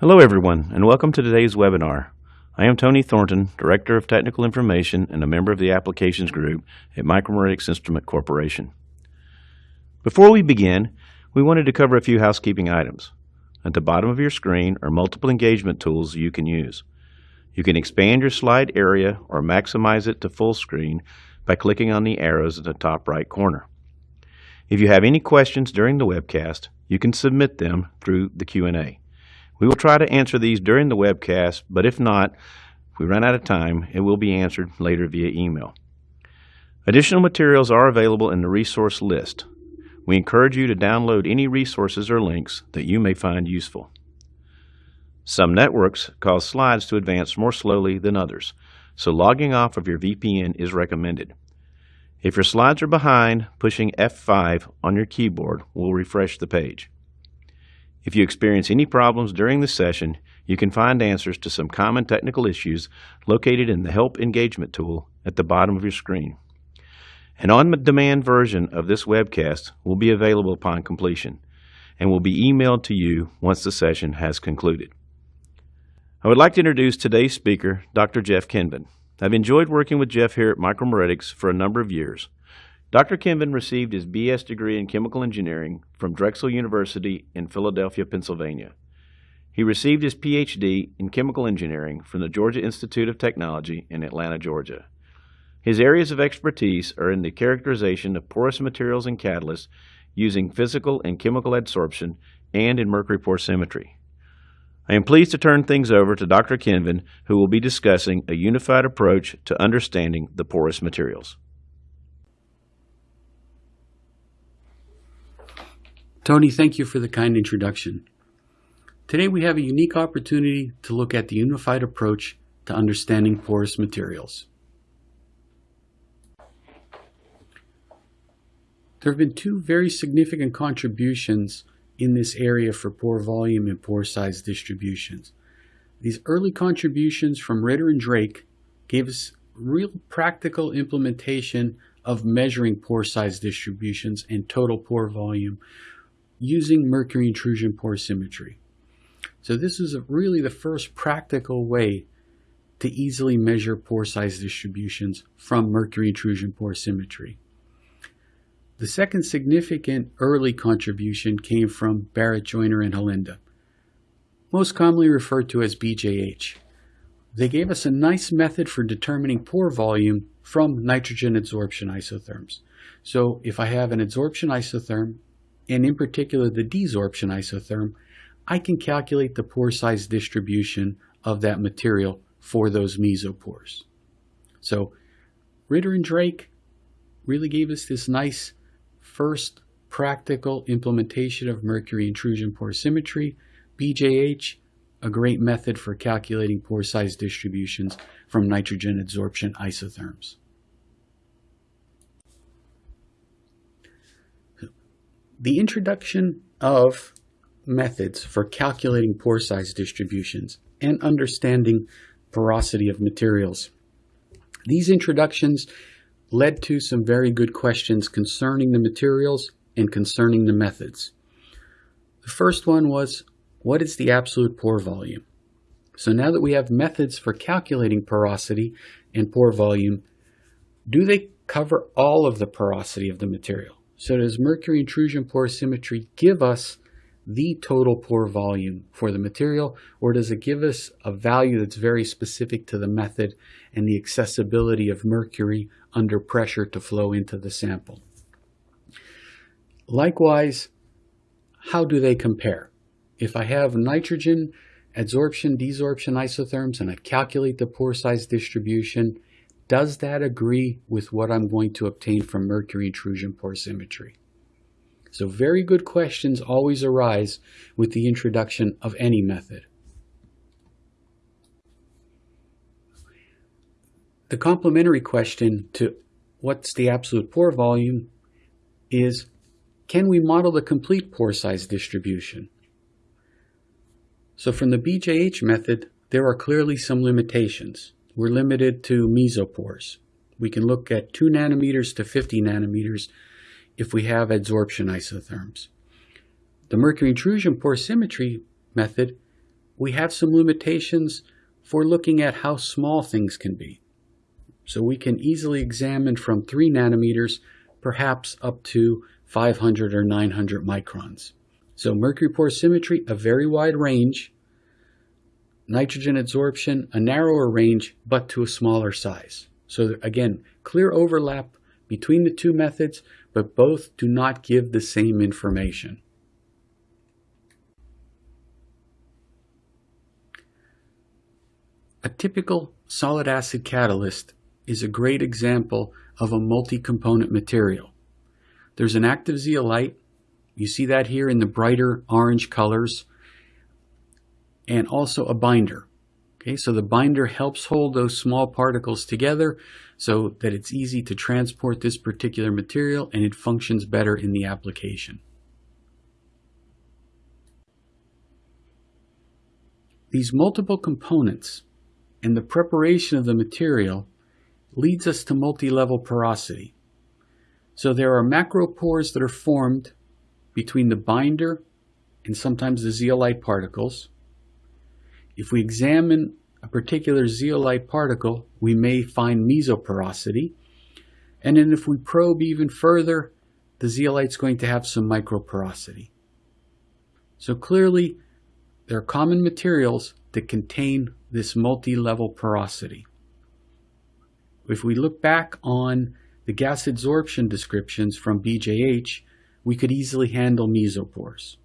Hello everyone, and welcome to today's webinar. I am Tony Thornton, Director of Technical Information and a member of the Applications Group at Micromeritics Instrument Corporation. Before we begin, we wanted to cover a few housekeeping items. At the bottom of your screen are multiple engagement tools you can use. You can expand your slide area or maximize it to full screen by clicking on the arrows at the top right corner. If you have any questions during the webcast, you can submit them through the Q&A. We will try to answer these during the webcast, but if not, if we run out of time, it will be answered later via email. Additional materials are available in the resource list. We encourage you to download any resources or links that you may find useful. Some networks cause slides to advance more slowly than others, so logging off of your VPN is recommended. If your slides are behind, pushing F5 on your keyboard will refresh the page. If you experience any problems during the session, you can find answers to some common technical issues located in the Help Engagement tool at the bottom of your screen. An on-demand version of this webcast will be available upon completion and will be emailed to you once the session has concluded. I would like to introduce today's speaker, Dr. Jeff Kenvin. I've enjoyed working with Jeff here at Micromeritics for a number of years. Dr. Kenvin received his BS degree in chemical engineering from Drexel University in Philadelphia, Pennsylvania. He received his PhD in chemical engineering from the Georgia Institute of Technology in Atlanta, Georgia. His areas of expertise are in the characterization of porous materials and catalysts using physical and chemical adsorption and in mercury porosimetry. I am pleased to turn things over to Dr. Kenvin, who will be discussing a unified approach to understanding the porous materials. Tony, thank you for the kind introduction. Today we have a unique opportunity to look at the unified approach to understanding porous materials. There have been two very significant contributions in this area for pore volume and pore size distributions. These early contributions from Ritter and Drake gave us real practical implementation of measuring pore size distributions and total pore volume using mercury intrusion porosimetry. So this is really the first practical way to easily measure pore size distributions from mercury intrusion porosimetry. The second significant early contribution came from Barrett Joyner and Halenda, most commonly referred to as BJH. They gave us a nice method for determining pore volume from nitrogen adsorption isotherms. So if I have an adsorption isotherm and in particular the desorption isotherm, I can calculate the pore size distribution of that material for those mesopores. So Ritter and Drake really gave us this nice first practical implementation of mercury intrusion porosimetry. BJH, a great method for calculating pore size distributions from nitrogen adsorption isotherms. The introduction of methods for calculating pore size distributions and understanding porosity of materials. These introductions led to some very good questions concerning the materials and concerning the methods. The first one was, what is the absolute pore volume? So now that we have methods for calculating porosity and pore volume, do they cover all of the porosity of the material? So does mercury intrusion porosimetry give us the total pore volume for the material, or does it give us a value that's very specific to the method and the accessibility of mercury under pressure to flow into the sample? Likewise, how do they compare? If I have nitrogen adsorption, desorption isotherms, and I calculate the pore size distribution, does that agree with what I'm going to obtain from mercury intrusion porosimetry? So very good questions always arise with the introduction of any method. The complementary question to what's the absolute pore volume is, can we model the complete pore size distribution? So from the BJH method, there are clearly some limitations we're limited to mesopores. We can look at 2 nanometers to 50 nanometers if we have adsorption isotherms. The mercury intrusion porosimetry method, we have some limitations for looking at how small things can be. So we can easily examine from 3 nanometers, perhaps up to 500 or 900 microns. So mercury porosimetry, a very wide range. Nitrogen adsorption, a narrower range, but to a smaller size. So again, clear overlap between the two methods, but both do not give the same information. A typical solid acid catalyst is a great example of a multi-component material. There's an active zeolite. You see that here in the brighter orange colors. And also a binder. Okay, so the binder helps hold those small particles together so that it's easy to transport this particular material and it functions better in the application. These multiple components and the preparation of the material leads us to multi-level porosity. So there are macropores that are formed between the binder and sometimes the zeolite particles. If we examine a particular zeolite particle, we may find mesoporosity. And then if we probe even further, the zeolite's going to have some microporosity. So clearly, there are common materials that contain this multi-level porosity. If we look back on the gas adsorption descriptions from BJH, we could easily handle mesopores.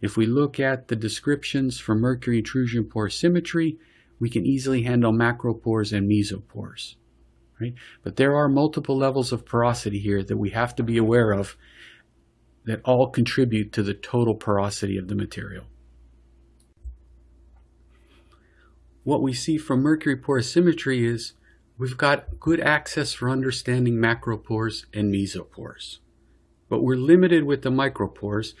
If we look at the descriptions for mercury intrusion porosimetry, we can easily handle macropores and mesopores. Right? But there are multiple levels of porosity here that we have to be aware of that all contribute to the total porosity of the material. What we see from mercury porosimetry is we've got good access for understanding macropores and mesopores. But we're limited with the micropores.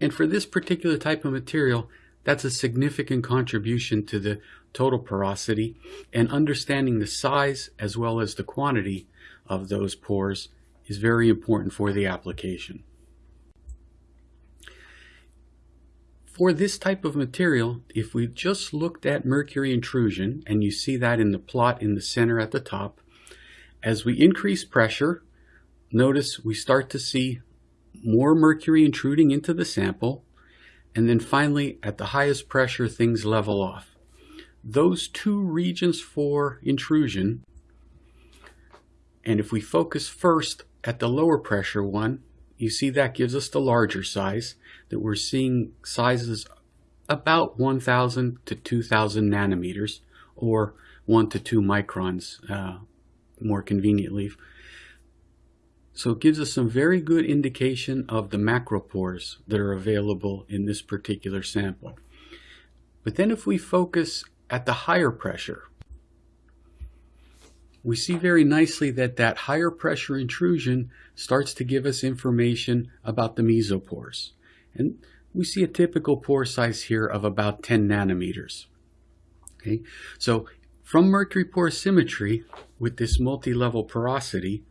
And for this particular type of material, that's a significant contribution to the total porosity and understanding the size as well as the quantity of those pores is very important for the application. For this type of material, if we just looked at mercury intrusion, and you see that in the plot in the center at the top, as we increase pressure, notice we start to see more mercury intruding into the sample, and then finally at the highest pressure things level off. Those two regions for intrusion, and if we focus first at the lower pressure one, you see that gives us the larger size, that we're seeing sizes about 1,000 to 2,000 nanometers, or 1 to 2 microns uh, more conveniently. So it gives us some very good indication of the macropores that are available in this particular sample. But then if we focus at the higher pressure, we see very nicely that that higher pressure intrusion starts to give us information about the mesopores. And we see a typical pore size here of about 10 nanometers. Okay, so from mercury porosimetry, with this multi-level porosity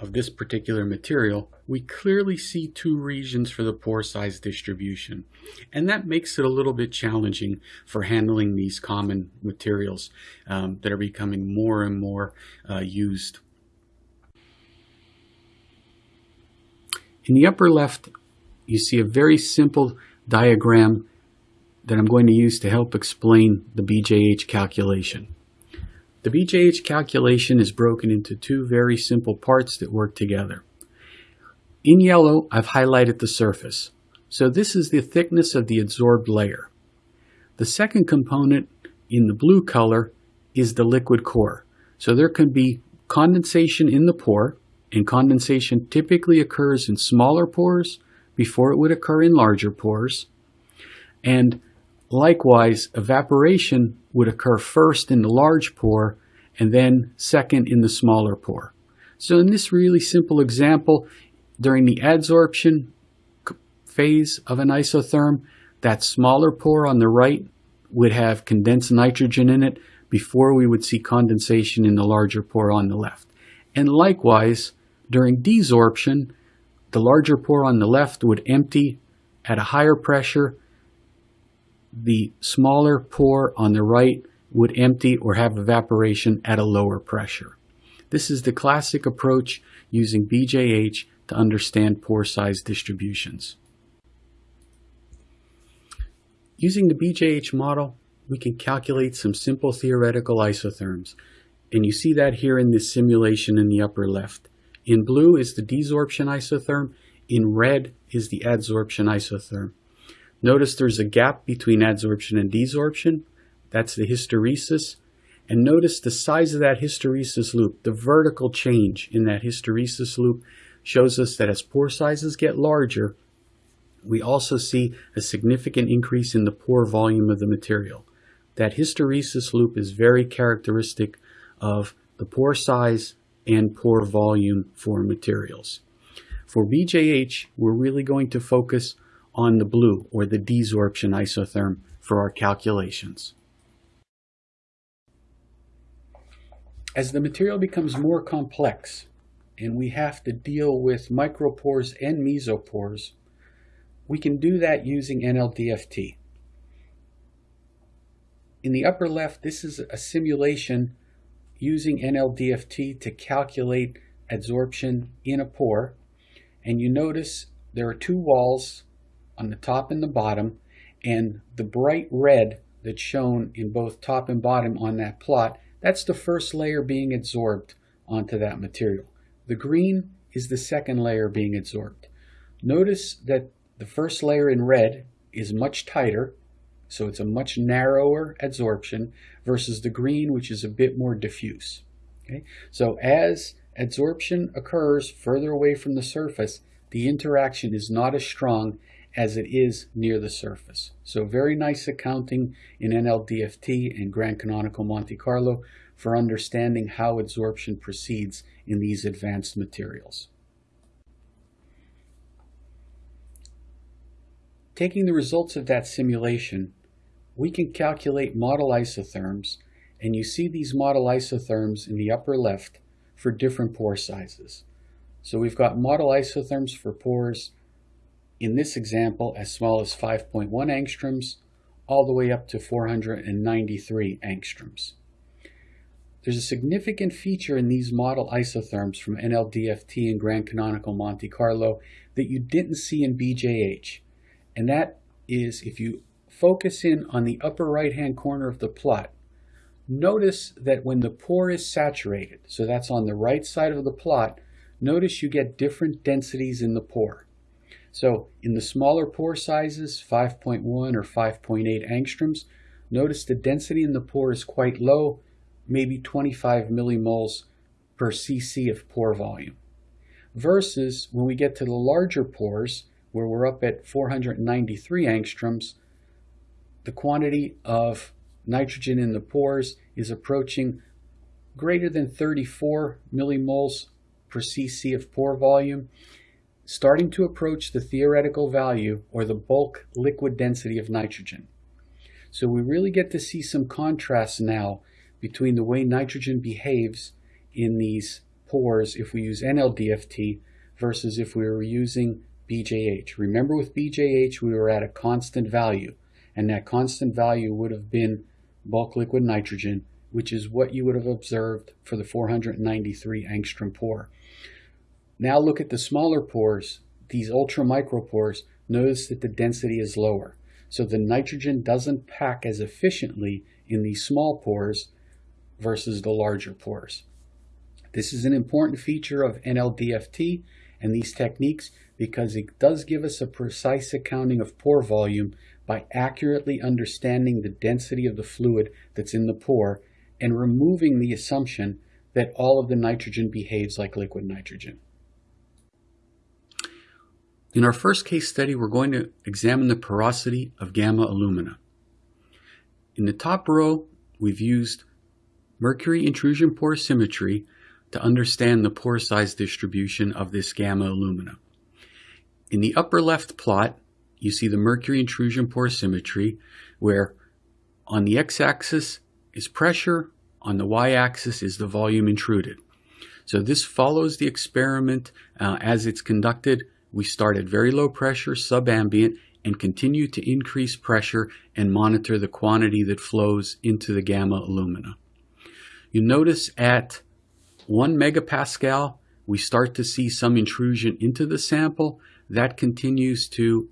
of this particular material, we clearly see two regions for the pore size distribution. And that makes it a little bit challenging for handling these common materials um, that are becoming more and more uh, used. In the upper left, you see a very simple diagram that I'm going to use to help explain the BJH calculation. The BJH calculation is broken into two very simple parts that work together. In yellow, I've highlighted the surface. So this is the thickness of the adsorbed layer. The second component in the blue color is the liquid core. So there can be condensation in the pore, and condensation typically occurs in smaller pores before it would occur in larger pores. And likewise, evaporation would occur first in the large pore and then second in the smaller pore. So in this really simple example, during the adsorption phase of an isotherm, that smaller pore on the right would have condensed nitrogen in it before we would see condensation in the larger pore on the left. And likewise, during desorption, the larger pore on the left would empty at a higher pressure the smaller pore on the right would empty or have evaporation at a lower pressure. This is the classic approach using BJH to understand pore size distributions. Using the BJH model, we can calculate some simple theoretical isotherms. And you see that here in this simulation in the upper left. In blue is the desorption isotherm. In red is the adsorption isotherm. Notice there's a gap between adsorption and desorption. That's the hysteresis. And notice the size of that hysteresis loop, the vertical change in that hysteresis loop shows us that as pore sizes get larger, we also see a significant increase in the pore volume of the material. That hysteresis loop is very characteristic of the pore size and pore volume for materials. For BJH, we're really going to focus on the blue or the desorption isotherm for our calculations. As the material becomes more complex and we have to deal with micropores and mesopores, we can do that using NLDFT. In the upper left, this is a simulation using NLDFT to calculate adsorption in a pore. And you notice there are two walls on the top and the bottom, and the bright red that's shown in both top and bottom on that plot, that's the first layer being absorbed onto that material. The green is the second layer being absorbed. Notice that the first layer in red is much tighter, so it's a much narrower adsorption versus the green, which is a bit more diffuse. Okay? So as adsorption occurs further away from the surface, the interaction is not as strong as it is near the surface. So very nice accounting in NLDFT and Grand Canonical Monte Carlo for understanding how adsorption proceeds in these advanced materials. Taking the results of that simulation, we can calculate model isotherms, and you see these model isotherms in the upper left for different pore sizes. So we've got model isotherms for pores in this example as small as 5.1 angstroms all the way up to 493 angstroms. There's a significant feature in these model isotherms from NLDFT and Grand Canonical Monte Carlo that you didn't see in BJH. And that is if you focus in on the upper right hand corner of the plot, notice that when the pore is saturated, so that's on the right side of the plot, notice you get different densities in the pore. So in the smaller pore sizes, 5.1 or 5.8 angstroms, notice the density in the pore is quite low, maybe 25 millimoles per cc of pore volume. Versus when we get to the larger pores, where we're up at 493 angstroms, the quantity of nitrogen in the pores is approaching greater than 34 millimoles per cc of pore volume, starting to approach the theoretical value or the bulk liquid density of nitrogen. So we really get to see some contrast now between the way nitrogen behaves in these pores if we use NLDFT versus if we were using BJH. Remember with BJH, we were at a constant value, and that constant value would have been bulk liquid nitrogen, which is what you would have observed for the 493 angstrom pore. Now look at the smaller pores, these ultra micro pores, notice that the density is lower. So the nitrogen doesn't pack as efficiently in these small pores versus the larger pores. This is an important feature of NLDFT and these techniques because it does give us a precise accounting of pore volume by accurately understanding the density of the fluid that's in the pore and removing the assumption that all of the nitrogen behaves like liquid nitrogen. In our first case study, we're going to examine the porosity of gamma alumina. In the top row, we've used mercury intrusion porosimetry to understand the pore size distribution of this gamma alumina. In the upper left plot, you see the mercury intrusion porosimetry, where on the x-axis is pressure, on the y-axis is the volume intruded. So this follows the experiment uh, as it's conducted. We start at very low pressure, subambient, and continue to increase pressure and monitor the quantity that flows into the gamma alumina. You notice at 1 megapascal, we start to see some intrusion into the sample. That continues to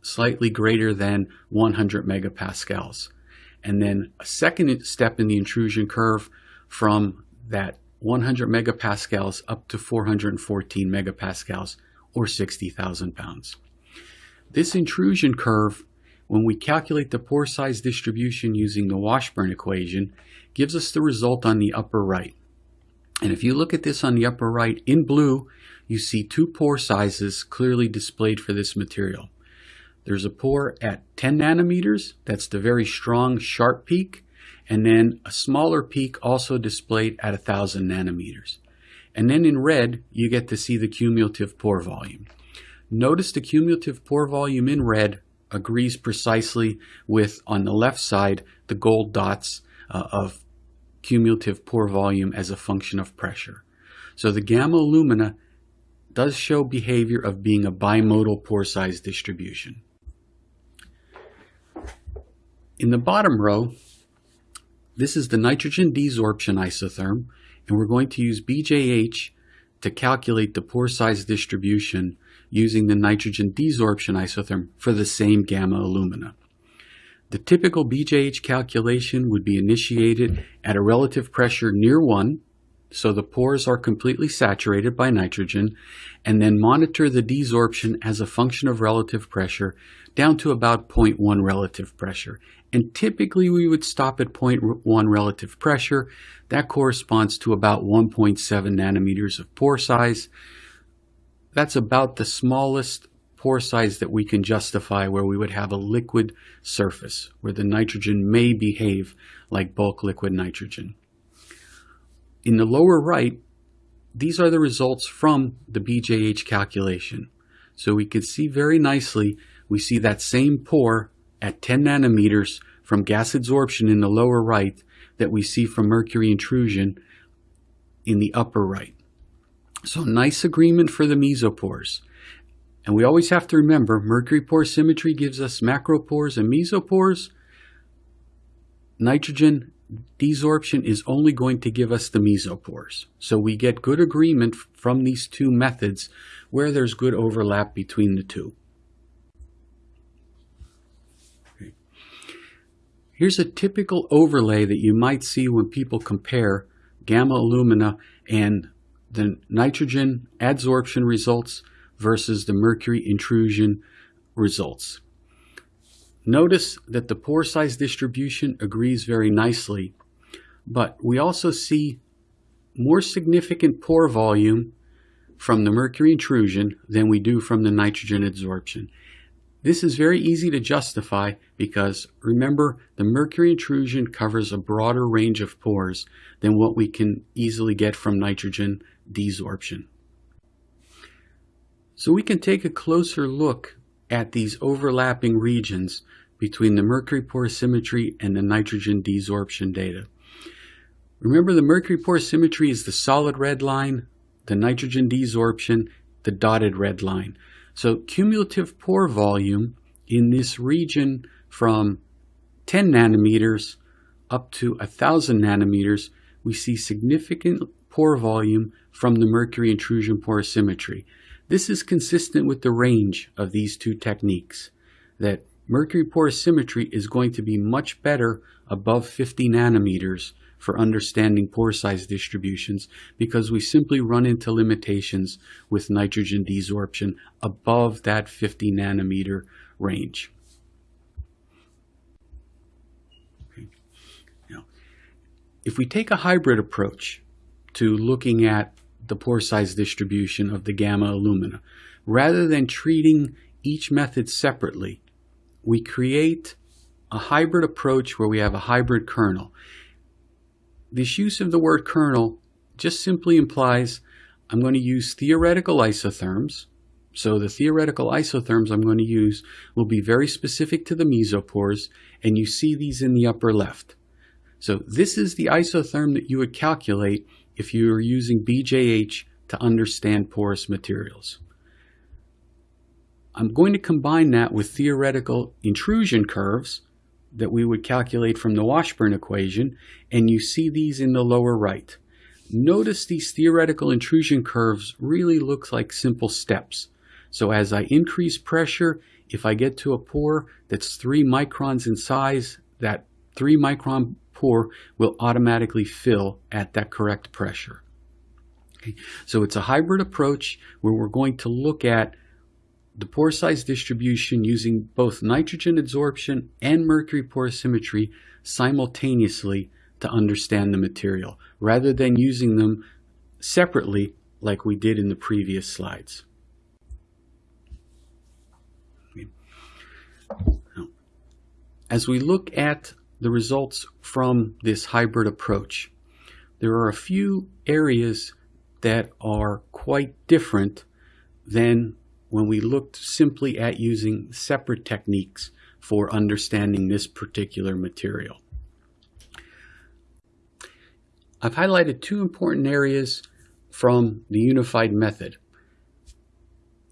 slightly greater than 100 megapascals. And then a second step in the intrusion curve from that 100 megapascals up to 414 megapascals or 60,000 pounds. This intrusion curve, when we calculate the pore size distribution using the Washburn equation, gives us the result on the upper right. And if you look at this on the upper right, in blue, you see two pore sizes clearly displayed for this material. There's a pore at 10 nanometers, that's the very strong, sharp peak, and then a smaller peak also displayed at 1000 nanometers. And then in red, you get to see the cumulative pore volume. Notice the cumulative pore volume in red agrees precisely with, on the left side, the gold dots uh, of cumulative pore volume as a function of pressure. So the gamma alumina does show behavior of being a bimodal pore size distribution. In the bottom row, this is the nitrogen desorption isotherm, and we're going to use BJH to calculate the pore size distribution using the nitrogen desorption isotherm for the same gamma alumina. The typical BJH calculation would be initiated at a relative pressure near 1, so the pores are completely saturated by nitrogen, and then monitor the desorption as a function of relative pressure down to about 0.1 relative pressure. And typically we would stop at 0.1 relative pressure. That corresponds to about 1.7 nanometers of pore size. That's about the smallest pore size that we can justify where we would have a liquid surface, where the nitrogen may behave like bulk liquid nitrogen. In the lower right, these are the results from the BJH calculation. So we can see very nicely, we see that same pore at 10 nanometers from gas adsorption in the lower right that we see from mercury intrusion in the upper right. So nice agreement for the mesopores. And we always have to remember mercury porosimetry gives us macropores and mesopores. Nitrogen desorption is only going to give us the mesopores. So we get good agreement from these two methods where there's good overlap between the two. Here's a typical overlay that you might see when people compare gamma alumina and the nitrogen adsorption results versus the mercury intrusion results. Notice that the pore size distribution agrees very nicely, but we also see more significant pore volume from the mercury intrusion than we do from the nitrogen adsorption. This is very easy to justify because remember the mercury intrusion covers a broader range of pores than what we can easily get from nitrogen desorption. So we can take a closer look at these overlapping regions between the mercury porosimetry and the nitrogen desorption data. Remember the mercury porosimetry is the solid red line, the nitrogen desorption, the dotted red line. So cumulative pore volume in this region from 10 nanometers up to 1000 nanometers, we see significant pore volume from the mercury intrusion porosimetry. This is consistent with the range of these two techniques, that mercury porosimetry is going to be much better above 50 nanometers for understanding pore size distributions because we simply run into limitations with nitrogen desorption above that 50 nanometer range. Okay. Now, if we take a hybrid approach to looking at the pore size distribution of the gamma alumina, rather than treating each method separately, we create a hybrid approach where we have a hybrid kernel. This use of the word kernel just simply implies I'm going to use theoretical isotherms. So the theoretical isotherms I'm going to use will be very specific to the mesopores, and you see these in the upper left. So this is the isotherm that you would calculate if you are using BJH to understand porous materials. I'm going to combine that with theoretical intrusion curves that we would calculate from the Washburn equation, and you see these in the lower right. Notice these theoretical intrusion curves really look like simple steps. So as I increase pressure, if I get to a pore that's 3 microns in size, that 3 micron pore will automatically fill at that correct pressure. Okay. So it's a hybrid approach where we're going to look at the pore size distribution using both nitrogen adsorption and mercury porosimetry simultaneously to understand the material, rather than using them separately like we did in the previous slides. As we look at the results from this hybrid approach, there are a few areas that are quite different than when we looked simply at using separate techniques for understanding this particular material. I've highlighted two important areas from the unified method.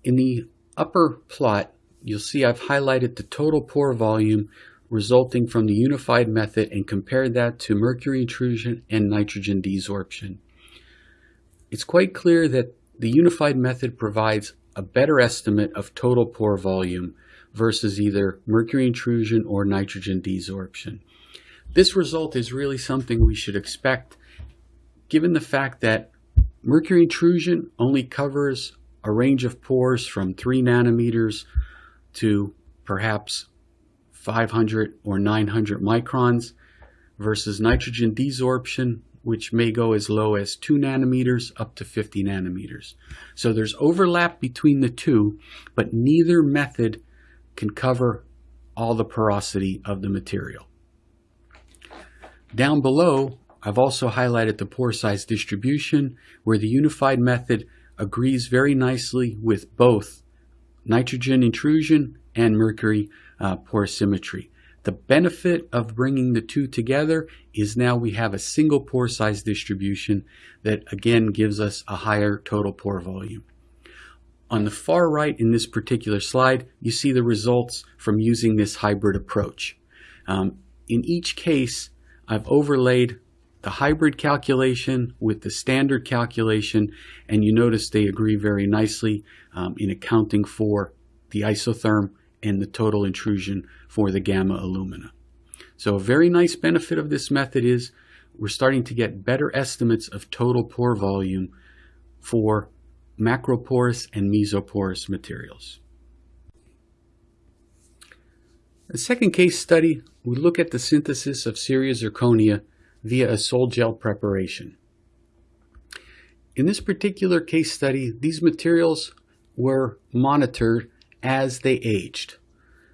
In the upper plot, you'll see I've highlighted the total pore volume resulting from the unified method and compared that to mercury intrusion and nitrogen desorption. It's quite clear that the unified method provides a better estimate of total pore volume versus either mercury intrusion or nitrogen desorption. This result is really something we should expect given the fact that mercury intrusion only covers a range of pores from 3 nanometers to perhaps 500 or 900 microns versus nitrogen desorption which may go as low as 2 nanometers up to 50 nanometers. So there's overlap between the two, but neither method can cover all the porosity of the material. Down below, I've also highlighted the pore size distribution, where the unified method agrees very nicely with both nitrogen intrusion and mercury uh, porosimetry. The benefit of bringing the two together is now we have a single pore size distribution that again gives us a higher total pore volume. On the far right in this particular slide, you see the results from using this hybrid approach. Um, in each case, I've overlaid the hybrid calculation with the standard calculation, and you notice they agree very nicely um, in accounting for the isotherm and the total intrusion for the gamma alumina. So a very nice benefit of this method is we're starting to get better estimates of total pore volume for macroporous and mesoporous materials. The second case study, we look at the synthesis of ceria zirconia via a sol gel preparation. In this particular case study, these materials were monitored as they aged.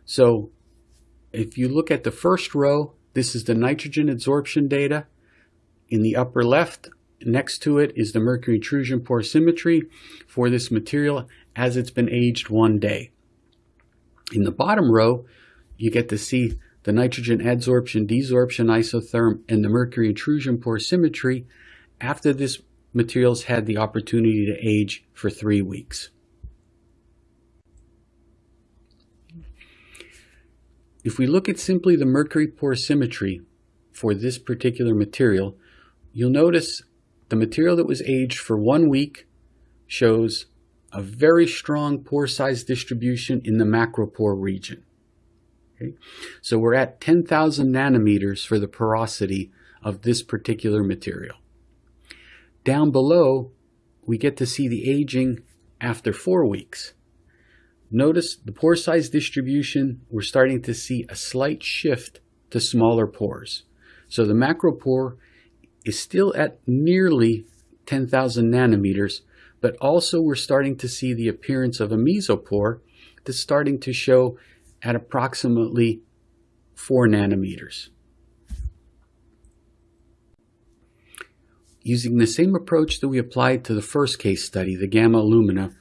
So if you look at the first row, this is the nitrogen adsorption data. In the upper left, next to it is the mercury intrusion porosimetry for this material as it's been aged one day. In the bottom row, you get to see the nitrogen adsorption, desorption isotherm, and the mercury intrusion porosimetry after this material's had the opportunity to age for three weeks. If we look at simply the mercury porosimetry for this particular material, you'll notice the material that was aged for one week shows a very strong pore size distribution in the macropore region. Okay? So we're at 10,000 nanometers for the porosity of this particular material. Down below, we get to see the aging after four weeks. Notice the pore size distribution, we're starting to see a slight shift to smaller pores. So the macropore is still at nearly 10,000 nanometers, but also we're starting to see the appearance of a mesopore that's starting to show at approximately 4 nanometers. Using the same approach that we applied to the first case study, the gamma alumina,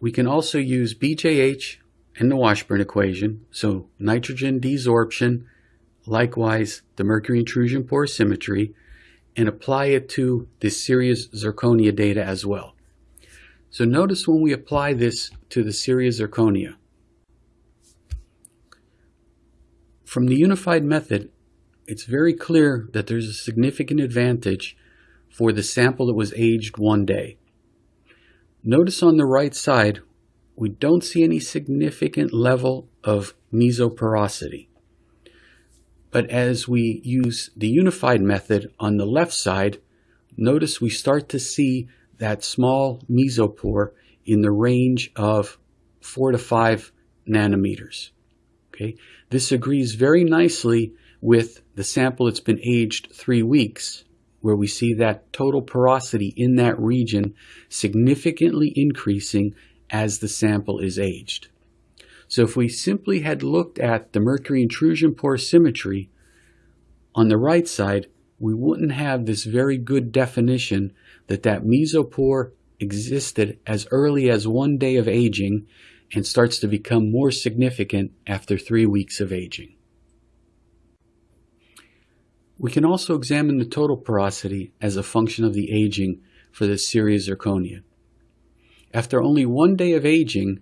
we can also use BJH and the Washburn equation, so nitrogen desorption, likewise the mercury intrusion porosimetry, and apply it to this ceria zirconia data as well. So notice when we apply this to the ceria zirconia. From the unified method, it's very clear that there's a significant advantage for the sample that was aged one day. Notice on the right side, we don't see any significant level of mesoporosity. But as we use the unified method on the left side, notice we start to see that small mesopore in the range of 4 to 5 nanometers. Okay, This agrees very nicely with the sample that's been aged three weeks, where we see that total porosity in that region significantly increasing as the sample is aged. So if we simply had looked at the mercury intrusion porosimetry on the right side, we wouldn't have this very good definition that that mesopore existed as early as one day of aging and starts to become more significant after three weeks of aging. We can also examine the total porosity as a function of the aging for the Ceria zirconia. After only one day of aging,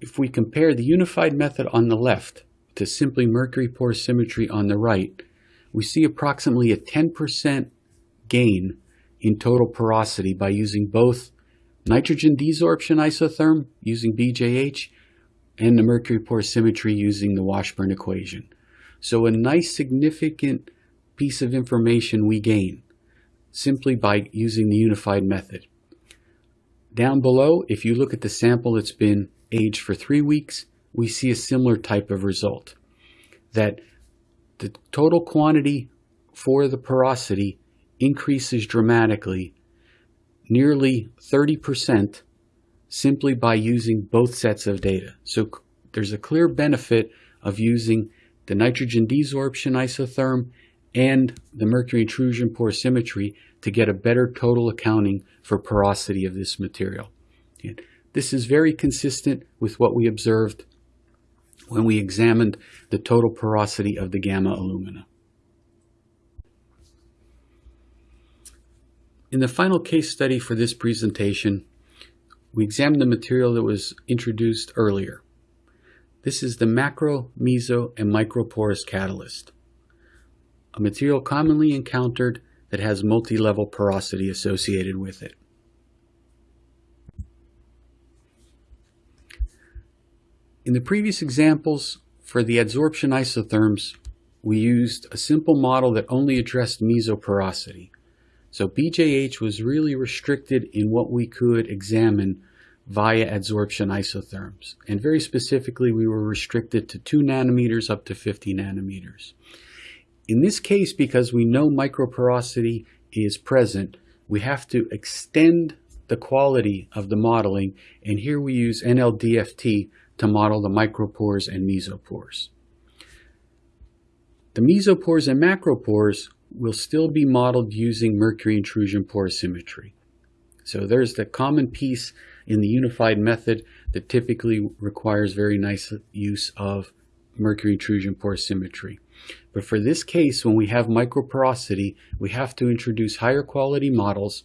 if we compare the unified method on the left to simply mercury porosimetry on the right, we see approximately a 10% gain in total porosity by using both nitrogen desorption isotherm using BJH and the mercury porosimetry using the Washburn equation. So a nice significant piece of information we gain simply by using the unified method. Down below, if you look at the sample that's been aged for three weeks, we see a similar type of result. That the total quantity for the porosity increases dramatically, nearly 30%, simply by using both sets of data. So there's a clear benefit of using the nitrogen desorption isotherm and the mercury intrusion porosimetry to get a better total accounting for porosity of this material. This is very consistent with what we observed when we examined the total porosity of the gamma alumina. In the final case study for this presentation, we examined the material that was introduced earlier. This is the macro, meso, and microporous catalyst, a material commonly encountered that has multi-level porosity associated with it. In the previous examples, for the adsorption isotherms, we used a simple model that only addressed mesoporosity. So BJH was really restricted in what we could examine via adsorption isotherms. And very specifically, we were restricted to 2 nanometers up to 50 nanometers. In this case, because we know microporosity is present, we have to extend the quality of the modeling, and here we use NLDFT to model the micropores and mesopores. The mesopores and macropores will still be modeled using mercury intrusion porosimetry. So there's the common piece in the unified method that typically requires very nice use of mercury intrusion porosimetry. But for this case, when we have microporosity, we have to introduce higher quality models.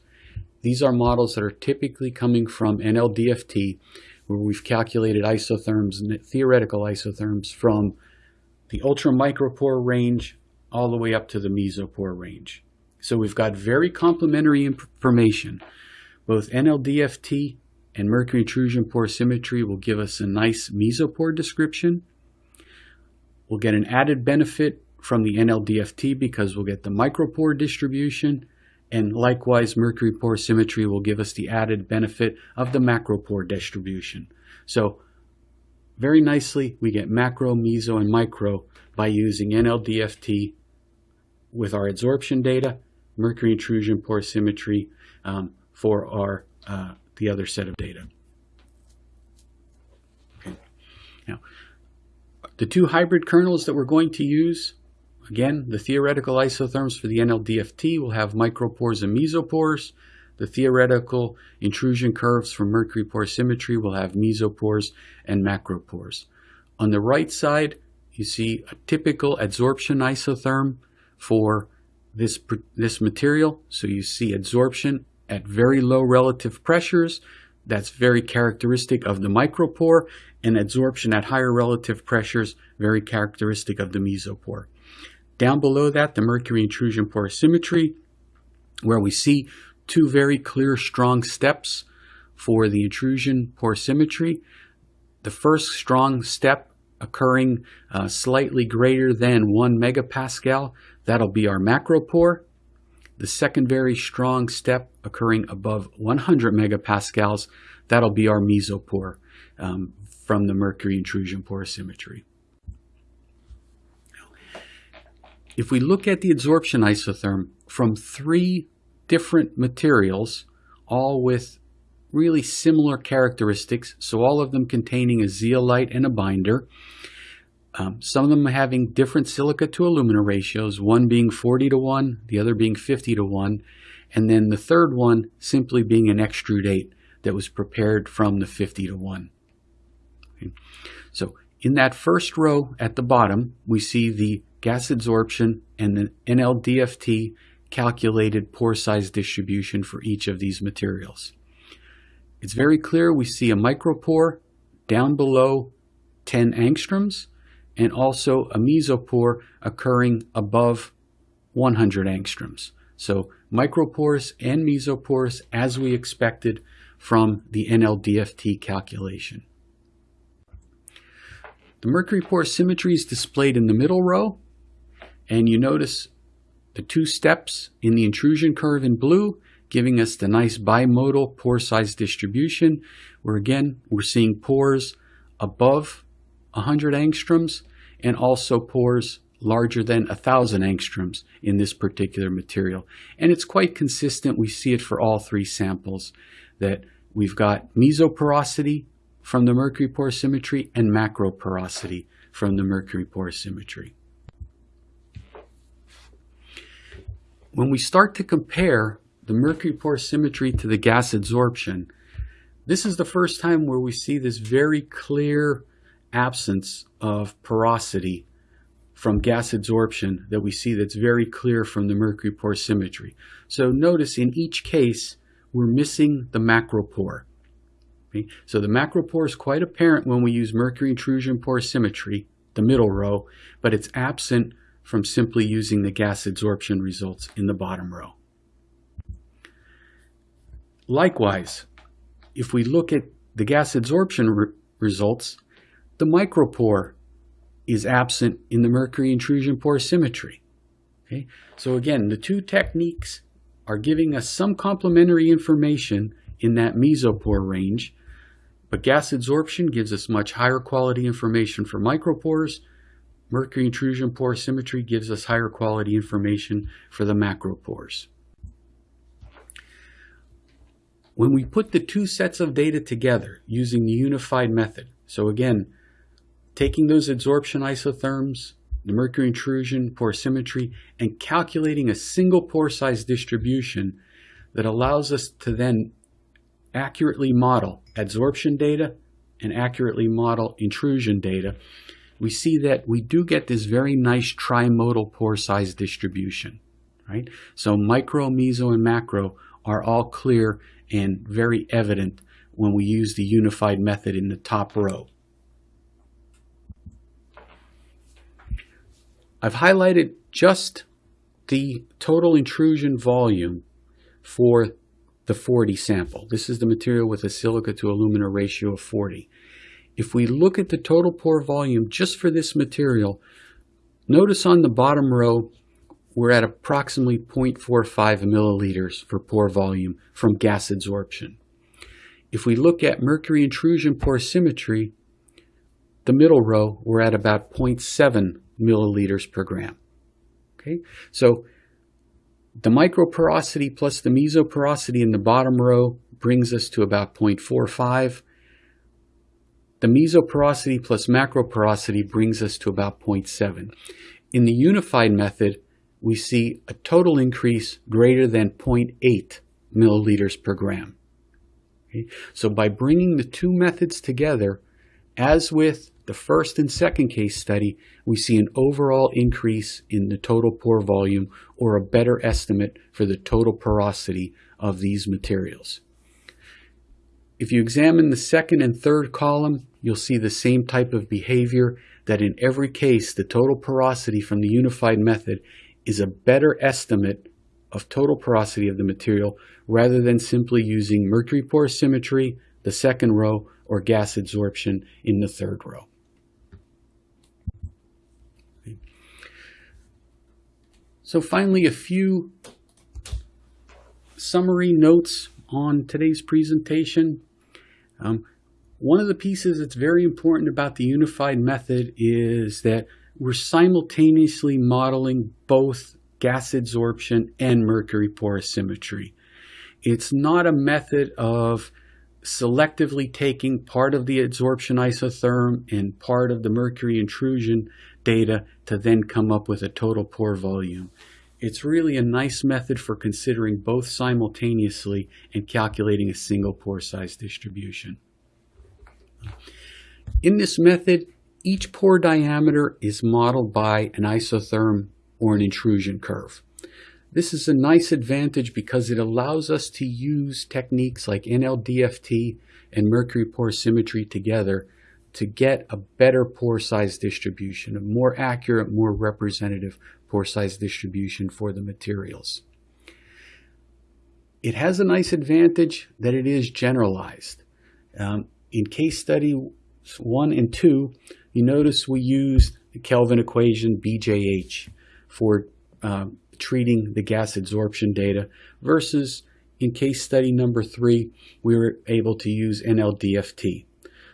These are models that are typically coming from NLDFT, where we've calculated isotherms, theoretical isotherms from the ultra micropore range all the way up to the mesopore range. So we've got very complementary information. Both NLDFT and mercury intrusion porosimetry will give us a nice mesopore description. We'll get an added benefit from the NLDFT because we'll get the micropore distribution and likewise mercury porosimetry will give us the added benefit of the macropore distribution. So very nicely we get macro, meso, and micro by using NLDFT with our adsorption data, mercury intrusion porosimetry um, for our uh, the other set of data. Okay. Now, the two hybrid kernels that we're going to use, again, the theoretical isotherms for the NLDFT will have micropores and mesopores. The theoretical intrusion curves for mercury porosimetry will have mesopores and macropores. On the right side, you see a typical adsorption isotherm for this, this material. So you see adsorption at very low relative pressures. That's very characteristic of the micropore and adsorption at higher relative pressures, very characteristic of the mesopore. Down below that, the mercury intrusion porosimetry, where we see two very clear, strong steps for the intrusion porosimetry. The first strong step occurring uh, slightly greater than 1 megapascal, that'll be our macropore. The second very strong step occurring above 100 megapascals, that'll be our mesopore um, from the mercury intrusion porosimetry. If we look at the adsorption isotherm from three different materials, all with really similar characteristics, so all of them containing a zeolite and a binder, um, some of them having different silica to alumina ratios, one being 40 to 1, the other being 50 to 1, and then the third one simply being an extrudate that was prepared from the 50 to 1. Okay. So in that first row at the bottom, we see the gas adsorption and the NLDFT calculated pore size distribution for each of these materials. It's very clear we see a micropore down below 10 angstroms and also a mesopore occurring above 100 angstroms. So micropores and mesopores as we expected from the NLDFT calculation. The mercury porosimetry is displayed in the middle row and you notice the two steps in the intrusion curve in blue giving us the nice bimodal pore size distribution where again we're seeing pores above 100 angstroms and also pores larger than 1,000 angstroms in this particular material. And it's quite consistent. We see it for all three samples that we've got mesoporosity from the mercury porosimetry and macroporosity from the mercury porosimetry. When we start to compare the mercury porosimetry to the gas adsorption, this is the first time where we see this very clear absence of porosity from gas adsorption that we see that's very clear from the mercury porosimetry. So notice in each case, we're missing the macropore. Okay? So the macropore is quite apparent when we use mercury intrusion porosimetry, the middle row, but it's absent from simply using the gas adsorption results in the bottom row. Likewise, if we look at the gas adsorption re results, the micropore is absent in the mercury intrusion porosimetry. Okay? So again, the two techniques are giving us some complementary information in that mesopore range, but gas adsorption gives us much higher quality information for micropores. Mercury intrusion porosimetry gives us higher quality information for the macropores. When we put the two sets of data together using the unified method, so again, taking those adsorption isotherms, the mercury intrusion porosimetry, and calculating a single pore size distribution that allows us to then accurately model adsorption data and accurately model intrusion data, we see that we do get this very nice trimodal pore size distribution. Right? So micro, meso, and macro are all clear and very evident when we use the unified method in the top row. I've highlighted just the total intrusion volume for the 40 sample. This is the material with a silica to alumina ratio of 40. If we look at the total pore volume just for this material, notice on the bottom row, we're at approximately 0.45 milliliters for pore volume from gas adsorption. If we look at mercury intrusion porosimetry, the middle row, we're at about 0.7 milliliters per gram. Okay, so the microporosity plus the mesoporosity in the bottom row brings us to about 0.45. The mesoporosity plus macroporosity brings us to about 0.7. In the unified method, we see a total increase greater than 0.8 milliliters per gram. Okay? So by bringing the two methods together, as with the first and second case study, we see an overall increase in the total pore volume or a better estimate for the total porosity of these materials. If you examine the second and third column, you'll see the same type of behavior that in every case, the total porosity from the unified method is a better estimate of total porosity of the material rather than simply using mercury porosimetry, the second row, or gas adsorption in the third row. So finally, a few summary notes on today's presentation. Um, one of the pieces that's very important about the unified method is that we're simultaneously modeling both gas adsorption and mercury porosimetry. It's not a method of selectively taking part of the adsorption isotherm and part of the mercury intrusion data to then come up with a total pore volume. It's really a nice method for considering both simultaneously and calculating a single pore size distribution. In this method, each pore diameter is modeled by an isotherm or an intrusion curve. This is a nice advantage because it allows us to use techniques like NLDFT and mercury porosimetry together to get a better pore size distribution, a more accurate, more representative pore size distribution for the materials. It has a nice advantage that it is generalized. Um, in case study one and two, you notice we used the Kelvin equation BJH for uh, treating the gas adsorption data versus in case study number three, we were able to use NLDFT.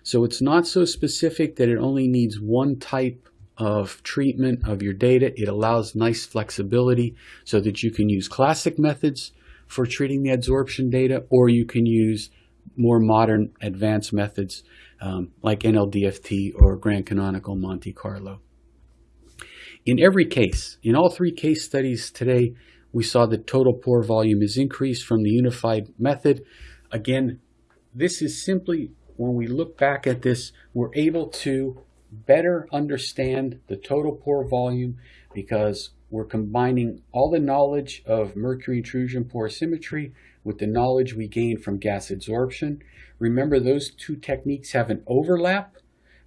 So it's not so specific that it only needs one type of treatment of your data. It allows nice flexibility so that you can use classic methods for treating the adsorption data, or you can use more modern advanced methods um, like NLDFT or Grand Canonical Monte Carlo. In every case, in all three case studies today, we saw that total pore volume is increased from the unified method. Again, this is simply, when we look back at this, we're able to better understand the total pore volume because we're combining all the knowledge of mercury intrusion porosimetry with the knowledge we gain from gas adsorption. Remember, those two techniques have an overlap,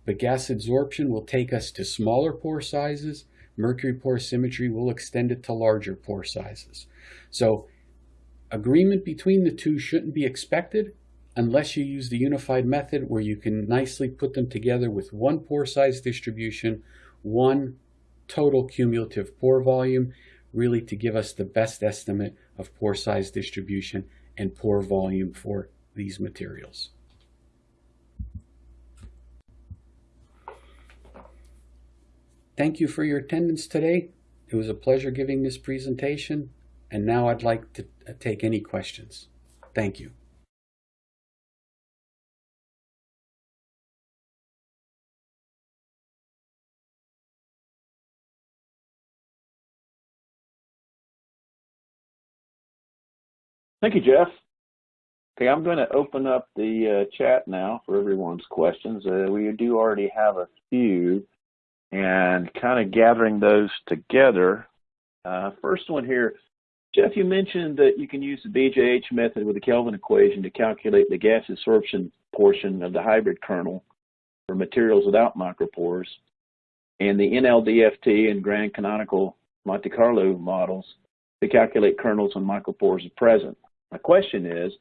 but gas adsorption will take us to smaller pore sizes mercury porosimetry will extend it to larger pore sizes. So agreement between the two shouldn't be expected unless you use the unified method where you can nicely put them together with one pore size distribution, one total cumulative pore volume, really to give us the best estimate of pore size distribution and pore volume for these materials. Thank you for your attendance today. It was a pleasure giving this presentation, and now I'd like to take any questions. Thank you. Thank you, Jeff. Okay, I'm going to open up the uh, chat now for everyone's questions. Uh, we do already have a few and kind of gathering those together. Uh, first one here, Jeff, you mentioned that you can use the BJH method with the Kelvin equation to calculate the gas adsorption portion of the hybrid kernel for materials without micropores, and the NLDFT and Grand Canonical Monte Carlo models to calculate kernels when micropores are present. My question is,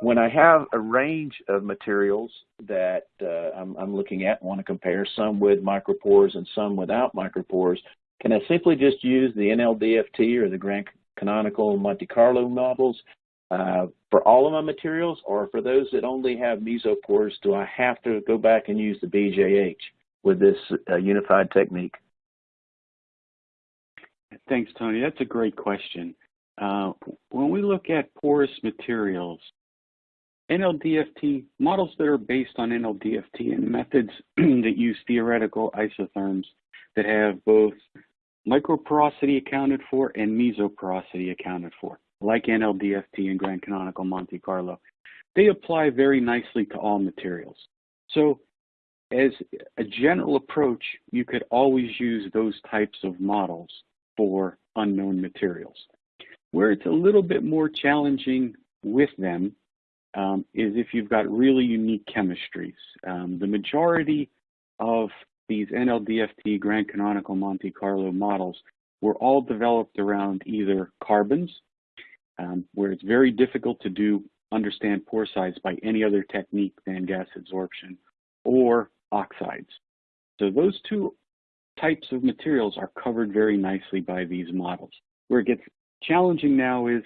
when I have a range of materials that uh, I'm, I'm, looking at want to compare, some with micropores and some without micropores, can I simply just use the NLDFT or the Grand Canonical Monte Carlo models uh, for all of my materials, or for those that only have mesopores, do I have to go back and use the BJH with this uh, unified technique? Thanks, Tony. That's a great question. Uh, when we look at porous materials, NLDFT, models that are based on NLDFT and methods that use theoretical isotherms that have both microporosity accounted for and mesoporosity accounted for, like NLDFT and Grand Canonical Monte Carlo. They apply very nicely to all materials. So as a general approach, you could always use those types of models for unknown materials. Where it's a little bit more challenging with them um, is if you've got really unique chemistries. Um, the majority of these NLDFT Grand Canonical Monte Carlo models were all developed around either carbons, um, where it's very difficult to do understand pore size by any other technique than gas adsorption, or oxides. So those two types of materials are covered very nicely by these models. Where it gets challenging now is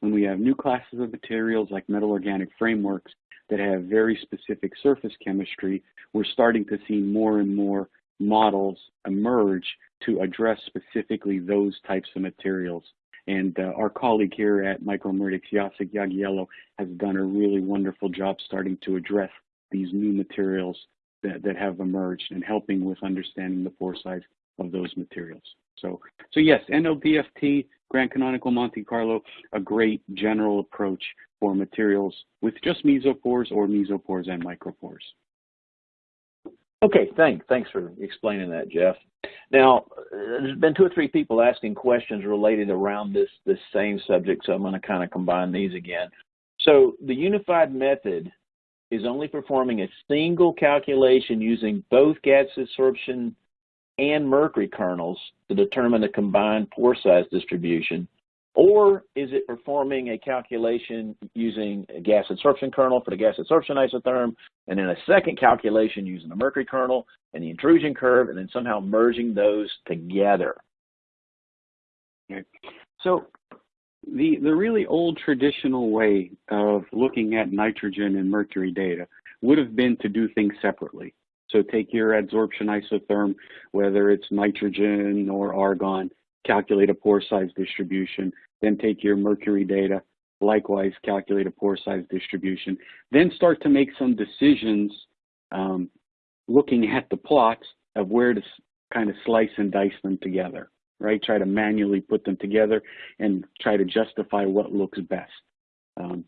when we have new classes of materials like metal organic frameworks that have very specific surface chemistry, we're starting to see more and more models emerge to address specifically those types of materials. And uh, our colleague here at Micromeritics, Jacek Jagiello, has done a really wonderful job starting to address these new materials that, that have emerged and helping with understanding the pore size of those materials. So, so yes, NLDFT, Grand Canonical Monte Carlo, a great general approach for materials with just mesopores or mesopores and micropores. Okay, thanks. Thanks for explaining that, Jeff. Now, there's been two or three people asking questions related around this this same subject, so I'm going to kind of combine these again. So the unified method is only performing a single calculation using both gas adsorption and mercury kernels to determine the combined pore size distribution? Or is it performing a calculation using a gas adsorption kernel for the gas adsorption isotherm, and then a second calculation using the mercury kernel and the intrusion curve, and then somehow merging those together? Okay. So the, the really old traditional way of looking at nitrogen and mercury data would have been to do things separately. So take your adsorption isotherm, whether it's nitrogen or argon, calculate a pore size distribution, then take your mercury data, likewise calculate a pore size distribution, then start to make some decisions um, looking at the plots of where to kind of slice and dice them together right? Try to manually put them together and try to justify what looks best. Um,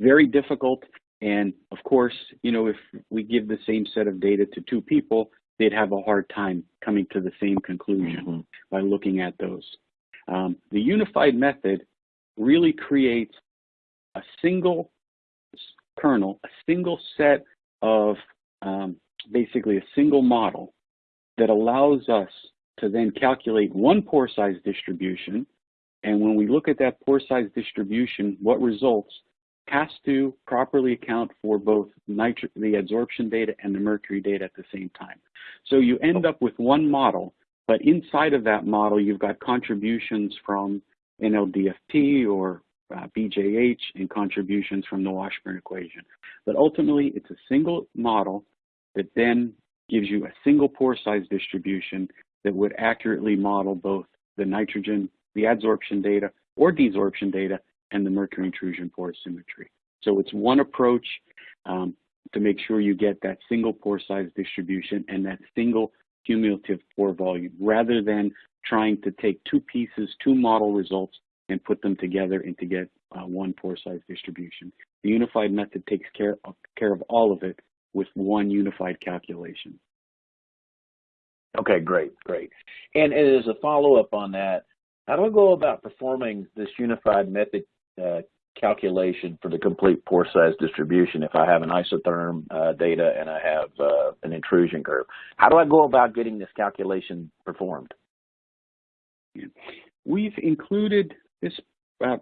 very difficult. And of course, you know, if we give the same set of data to two people, they'd have a hard time coming to the same conclusion mm -hmm. by looking at those. Um, the unified method really creates a single kernel, a single set of um, basically a single model that allows us to then calculate one pore size distribution. And when we look at that pore size distribution, what results has to properly account for both the adsorption data and the mercury data at the same time. So you end up with one model, but inside of that model, you've got contributions from NLDFT or uh, BJH and contributions from the Washburn equation. But ultimately, it's a single model that then gives you a single pore size distribution that would accurately model both the nitrogen, the adsorption data or desorption data, and the mercury intrusion pore symmetry. So it's one approach um, to make sure you get that single pore size distribution and that single cumulative pore volume, rather than trying to take two pieces, two model results, and put them together and to get uh, one pore size distribution. The unified method takes care of, care of all of it with one unified calculation. Okay, great, great. And, and as a follow-up on that, how do I go about performing this unified method uh, calculation for the complete pore size distribution if I have an isotherm uh, data and I have uh, an intrusion curve? How do I go about getting this calculation performed? We've included this uh,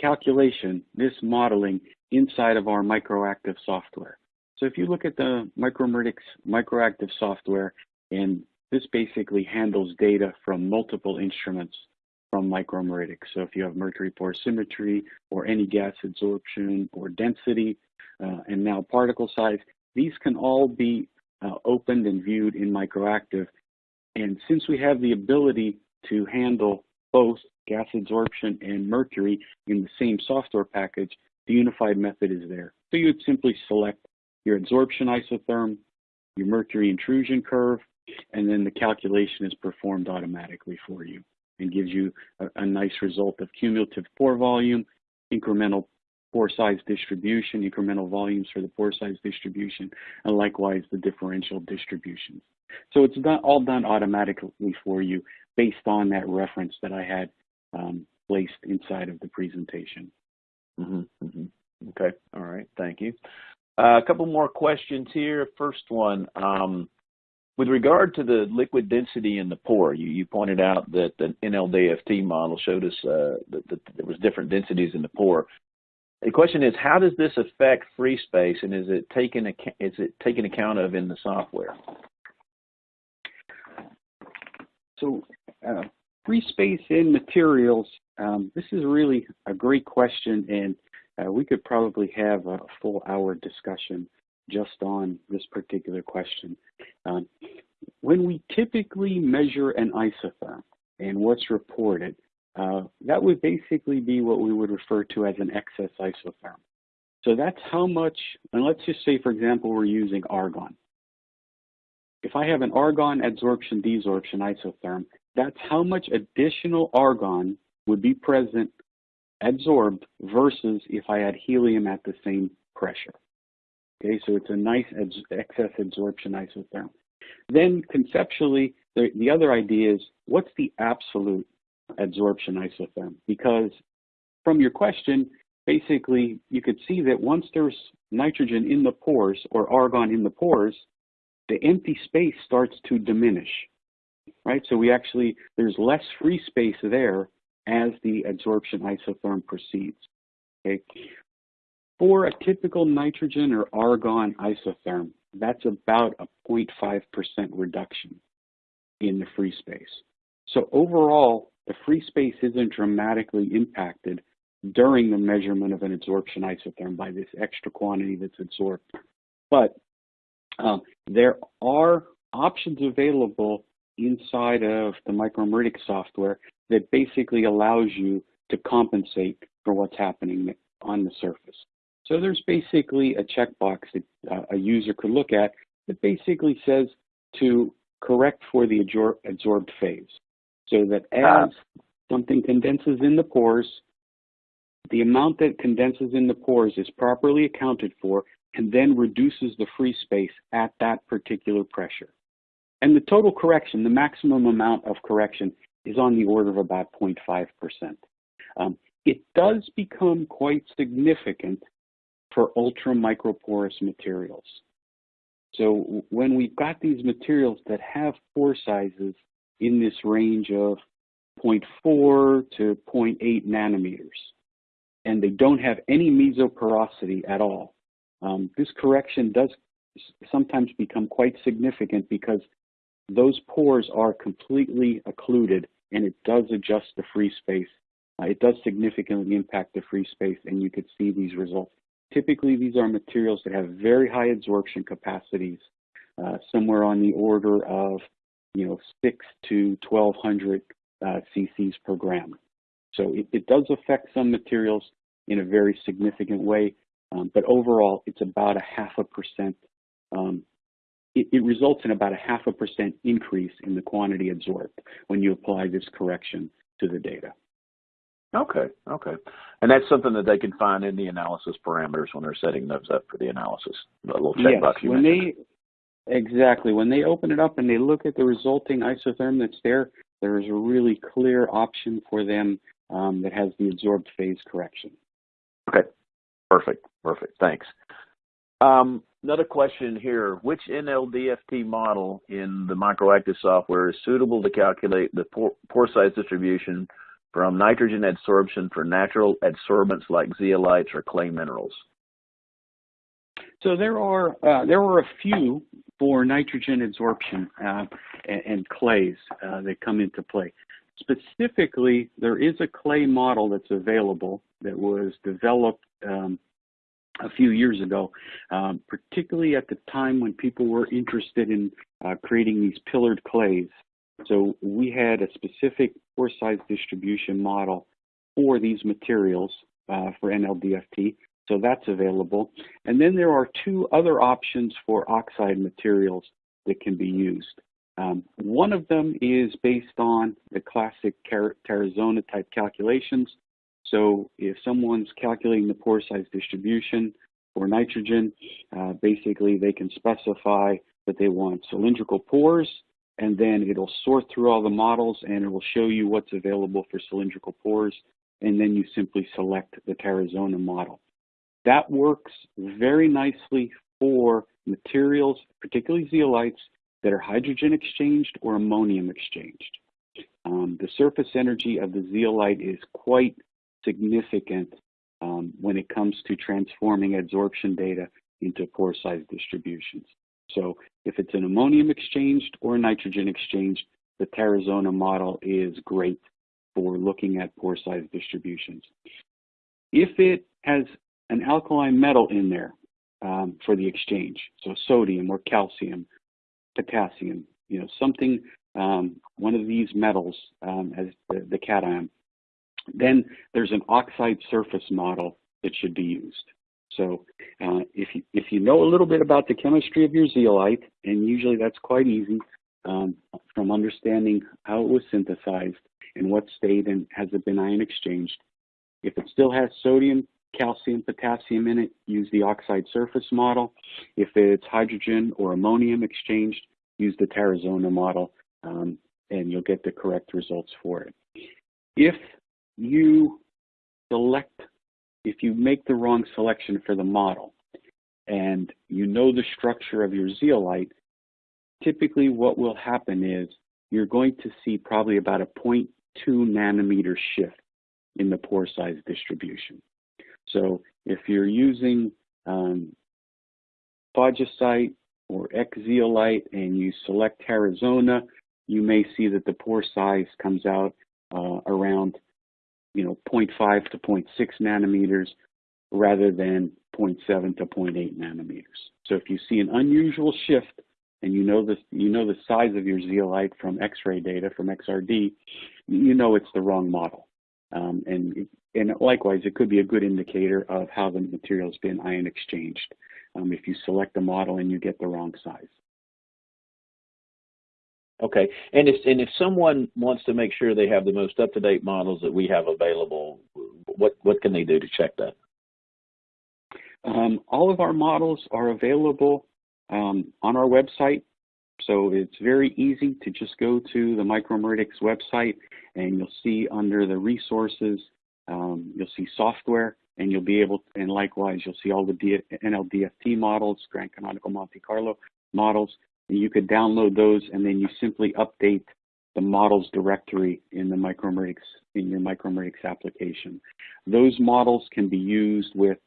calculation, this modeling, inside of our microactive software. So if you look at the Micromeritics microactive software and this basically handles data from multiple instruments from micromeritics. So if you have mercury porosimetry or any gas adsorption or density uh, and now particle size, these can all be uh, opened and viewed in microactive. And since we have the ability to handle both gas adsorption and mercury in the same software package, the unified method is there. So you would simply select your adsorption isotherm, your mercury intrusion curve, and then the calculation is performed automatically for you and gives you a, a nice result of cumulative pore volume, incremental pore size distribution, incremental volumes for the pore size distribution, and likewise the differential distributions. So it's done, all done automatically for you based on that reference that I had um, placed inside of the presentation. Mm -hmm, mm -hmm. Okay. All right. Thank you. Uh, a couple more questions here. First one, um, with regard to the liquid density in the pore, you, you pointed out that the NLDFT model showed us uh, that, that, there was different densities in the pore. The question is, how does this affect free space, and is it taken is it taken account of in the software? So, uh, free space in materials. Um, this is really a great question, and uh, we could probably have a full hour discussion just on this particular question. Um, when we typically measure an isotherm and what's reported, uh, that would basically be what we would refer to as an excess isotherm. So that's how much, and let's just say, for example, we're using argon. If I have an argon adsorption desorption isotherm, that's how much additional argon would be present adsorbed versus if I had helium at the same pressure. Okay, so it's a nice excess adsorption isotherm. Then conceptually, the, the other idea is what's the absolute adsorption isotherm? Because from your question, basically you could see that once there's nitrogen in the pores or argon in the pores, the empty space starts to diminish, right? So we actually, there's less free space there as the adsorption isotherm proceeds, okay? For a typical nitrogen or argon isotherm, that's about a 0.5% reduction in the free space. So overall, the free space isn't dramatically impacted during the measurement of an adsorption isotherm by this extra quantity that's absorbed. But um, there are options available inside of the Micromeritics software that basically allows you to compensate for what's happening on the surface. So there's basically a checkbox that uh, a user could look at that basically says to correct for the absorbed phase. So that ah. as something condenses in the pores, the amount that condenses in the pores is properly accounted for and then reduces the free space at that particular pressure. And the total correction, the maximum amount of correction, is on the order of about 0.5%. Um, it does become quite significant for ultra microporous materials. So when we've got these materials that have pore sizes in this range of 0.4 to 0.8 nanometers, and they don't have any mesoporosity at all, um, this correction does sometimes become quite significant because those pores are completely occluded and it does adjust the free space. Uh, it does significantly impact the free space and you could see these results. Typically, these are materials that have very high adsorption capacities, uh, somewhere on the order of, you know, six to 1200 uh, cc's per gram. So it, it, does affect some materials in a very significant way, um, but overall, it's about a half a percent. Um, it, it results in about a half a percent increase in the quantity absorbed when you apply this correction to the data. Okay, okay. And that's something that they can find in the analysis parameters when they're setting those up for the analysis. The little checkbox yes, you when mentioned. They, exactly. When they open it up and they look at the resulting isotherm that's there, there is a really clear option for them um, that has the absorbed phase correction. Okay, perfect, perfect. Thanks. Um, another question here. Which NLDFT model in the microactive software is suitable to calculate the pore, pore size distribution from nitrogen adsorption for natural adsorbents like zeolites or clay minerals? So there are uh, there are a few for nitrogen adsorption uh, and, and, clays uh, that come into play. Specifically, there is a clay model that's available that was developed um, a few years ago, um, particularly at the time when people were interested in uh, creating these pillared clays so we had a specific pore size distribution model for these materials uh, for NLDFT. So that's available. And then there are two other options for oxide materials that can be used. Um, one of them is based on the classic Tarazona type calculations. So if someone's calculating the pore size distribution for nitrogen, uh, basically they can specify that they want cylindrical pores and then it'll sort through all the models and it will show you what's available for cylindrical pores, and then you simply select the Tarazona model. that works very nicely for materials, particularly zeolites, that are hydrogen exchanged or ammonium exchanged. Um, the surface energy of the zeolite is quite significant um, when it comes to transforming adsorption data into pore size distributions. So if it's an ammonium exchange or nitrogen exchange, the Tarazona model is great for looking at pore size distributions. If it has an alkaline metal in there um, for the exchange, so sodium or calcium, potassium, you know, something, um, one of these metals um, as the, the cation, then there's an oxide surface model that should be used. So uh, if, you, if you know a little bit about the chemistry of your zeolite, and usually that's quite easy um, from understanding how it was synthesized and what state and has it been ion exchanged. If it still has sodium, calcium, potassium in it, use the oxide surface model. If it's hydrogen or ammonium exchanged, use the Tarazona model, um, and you'll get the correct results for it. If you select, if you make the wrong selection for the model, and you know the structure of your zeolite, typically what will happen is you're going to see probably about a 0.2 nanometer shift in the pore size distribution. So if you're using um, or X-zeolite and you select Tarazona, you may see that the pore size comes out uh, around you know 0.5 to 0.6 nanometers rather than 0.7 to 0.8 nanometers. So if you see an unusual shift and you know this, you know the size of your zeolite from X-ray data from XRD, you know it's the wrong model. Um, and and likewise, it could be a good indicator of how the material has been ion exchanged. Um, if you select a model and you get the wrong size. Okay, and if and if someone wants to make sure they have the most up to date models that we have available, what what can they do to check that? Um, all of our models are available um, on our website. So it's very easy to just go to the Micromeritics website and you'll see under the resources, um, you'll see software and you'll be able, and likewise, you'll see all the D NLDFT models, Grand Canonical Monte Carlo models. You could download those and then you simply update the models directory in the Micromeritics, in your Micromeritics application. Those models can be used with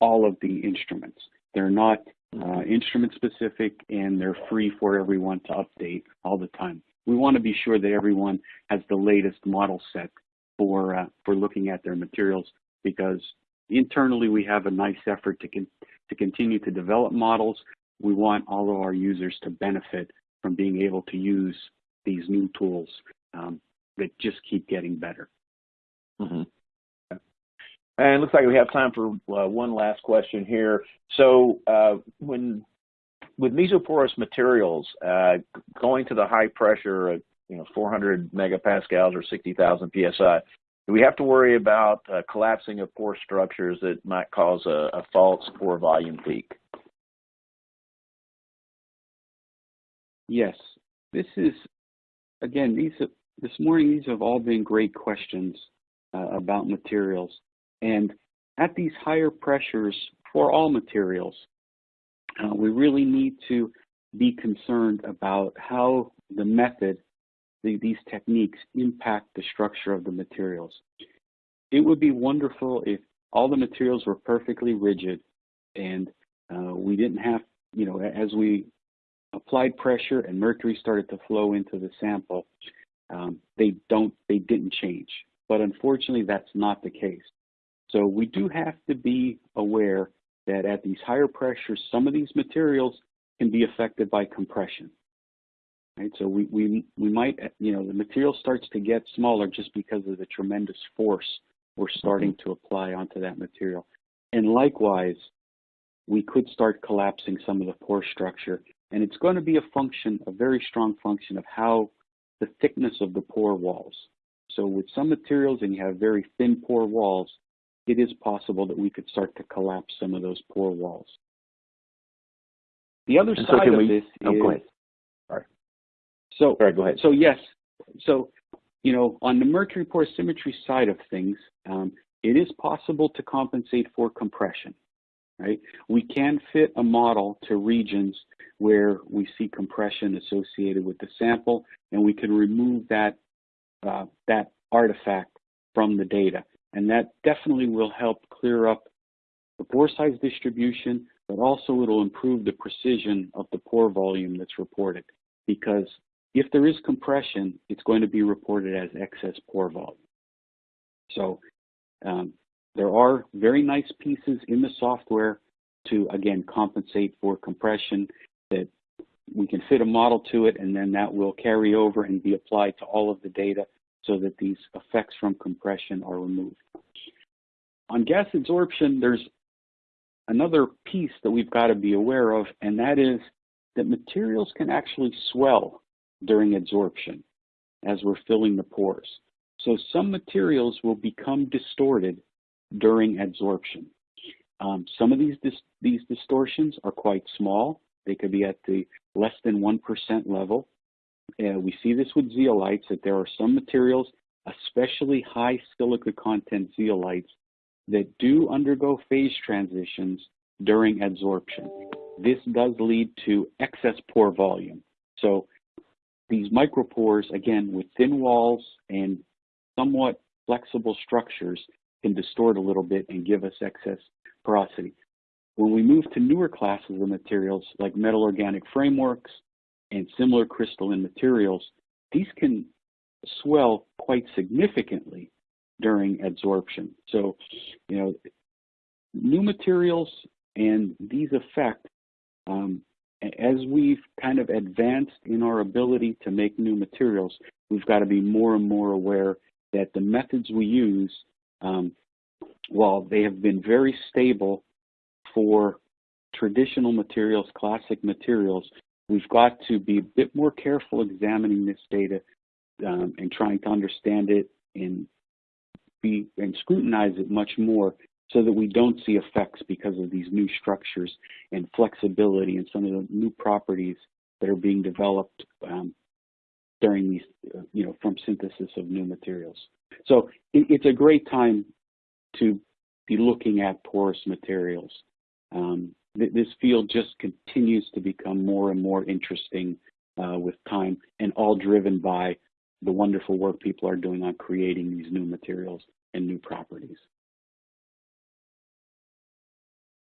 all of the instruments. They're not uh, instrument specific and they're free for everyone to update all the time. We want to be sure that everyone has the latest model set for uh, for looking at their materials because internally we have a nice effort to con to continue to develop models. We want all of our users to benefit from being able to use these new tools um, that just keep getting better. Mm -hmm. And it looks like we have time for uh, one last question here. So uh, when with mesoporous materials, uh, going to the high pressure, you know, 400 megapascals or 60,000 psi, do we have to worry about uh, collapsing of pore structures that might cause a, a false pore volume peak? Yes, this is again. These this morning, these have all been great questions uh, about materials. And at these higher pressures for all materials, uh, we really need to be concerned about how the method, the, these techniques impact the structure of the materials. It would be wonderful if all the materials were perfectly rigid and uh, we didn't have, you know, as we applied pressure and mercury started to flow into the sample, um, they don't, they didn't change. But unfortunately, that's not the case. So we do have to be aware that at these higher pressures, some of these materials can be affected by compression. Right? So we, we, we might, you know, the material starts to get smaller just because of the tremendous force we're starting to apply onto that material. And likewise, we could start collapsing some of the pore structure. And it's going to be a function, a very strong function of how the thickness of the pore walls. So with some materials and you have very thin pore walls, it is possible that we could start to collapse some of those pore walls. The other and side so of we, this oh, is go ahead. Sorry. So, Sorry, go ahead. So yes, so you know, on the mercury pore symmetry side of things, um, it is possible to compensate for compression, right? We can fit a model to regions where we see compression associated with the sample, and we can remove that, uh, that artifact from the data. And that definitely will help clear up the pore size distribution, but also it'll improve the precision of the pore volume that's reported. Because if there is compression, it's going to be reported as excess pore volume. So um, there are very nice pieces in the software to, again, compensate for compression that we can fit a model to it and then that will carry over and be applied to all of the data so that these effects from compression are removed. On gas adsorption, there's another piece that we've got to be aware of, and that is that materials can actually swell during adsorption as we're filling the pores. So some materials will become distorted during adsorption. Um, some of these, dis these distortions are quite small. They could be at the less than 1% level. Uh, we see this with zeolites, that there are some materials, especially high silica content zeolites, that do undergo phase transitions during adsorption. This does lead to excess pore volume. So these micropores, again, with thin walls and somewhat flexible structures, can distort a little bit and give us excess porosity. When we move to newer classes of materials like metal organic frameworks and similar crystalline materials, these can swell quite significantly during adsorption. So, you know, new materials and these effect, um, as we've kind of advanced in our ability to make new materials, we've got to be more and more aware that the methods we use, um, while they have been very stable for traditional materials, classic materials, we've got to be a bit more careful examining this data um, and trying to understand it and be and scrutinize it much more so that we don't see effects because of these new structures and flexibility and some of the new properties that are being developed um, during these, you know, from synthesis of new materials. So it's a great time to be looking at porous materials. Um, th this field just continues to become more and more interesting uh, with time and all driven by the wonderful work people are doing on creating these new materials and new properties.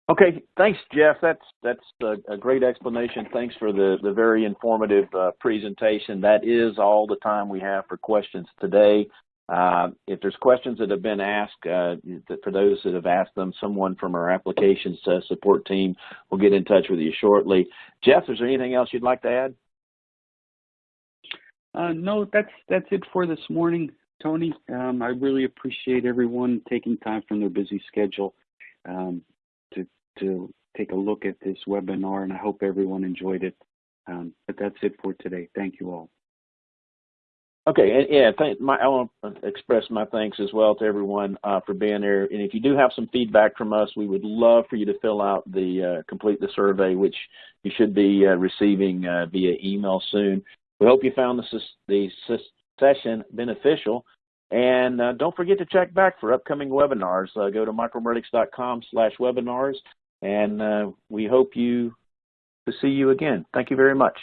Okay, thanks, Jeff. That's that's a, a great explanation. Thanks for the the very informative uh, presentation. That is all the time we have for questions today. Uh, if there's questions that have been asked, uh, for those that have asked them, someone from our applications uh, support team will get in touch with you shortly. Jeff, is there anything else you'd like to add? Uh, no, that's that's it for this morning, Tony. Um, I really appreciate everyone taking time from their busy schedule um, to to take a look at this webinar, and I hope everyone enjoyed it. Um, but that's it for today. Thank you all. Okay, and yeah, thank, my, I want to express my thanks as well to everyone uh, for being there. And if you do have some feedback from us, we would love for you to fill out the uh, complete the survey, which you should be uh, receiving uh, via email soon. We hope you found this, the session beneficial. And uh, don't forget to check back for upcoming webinars. Uh, go to micromeritics.com slash webinars, and uh, we hope you to see you again. Thank you very much.